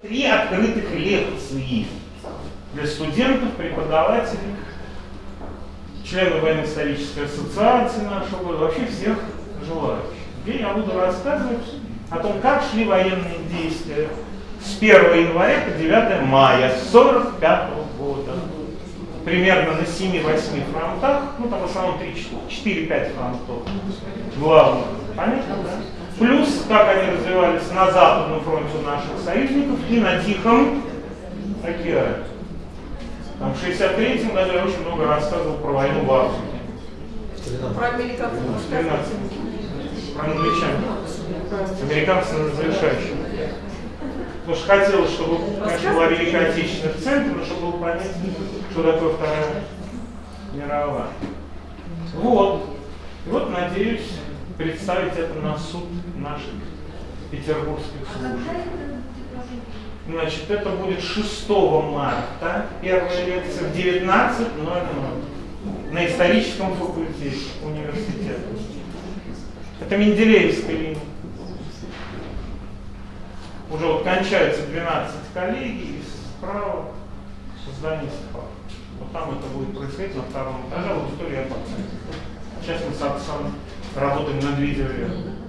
Три открытых лекции для студентов, преподавателей, членов военно-исторической ассоциации нашего вообще всех желающих. Где я буду рассказывать о том, как шли военные действия с 1 января по 9 мая 1945 года. Примерно на 7-8 фронтах, ну там в основном 4-5 фронтов главных. Плюс, как они развивались на Западном фронте у наших союзников и на Тихом океане. Там в 63-м году я очень много рассказывал про войну в Африке. Про американцев. Про англичан. Американцы на завершающем. Потому что хотелось, чтобы, конечно, была Великая Отечественная в центре, но чтобы было понять, что такое Вторая мировая. Вот. И вот, надеюсь, представить это на суд наших петербургских служб. Значит, это будет 6 марта, первая лекция в 19.00 на историческом факультете университета. Это Менделеевская линия. Уже вот кончается 12 коллегий, и справа здание СПА. Вот там это будет происходить на втором этаже, аудитория. Сейчас мы с отцом работаем над видеоверхом.